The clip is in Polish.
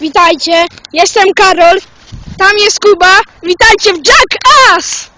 Witajcie, jestem Karol. Tam jest Kuba. Witajcie w Jackass!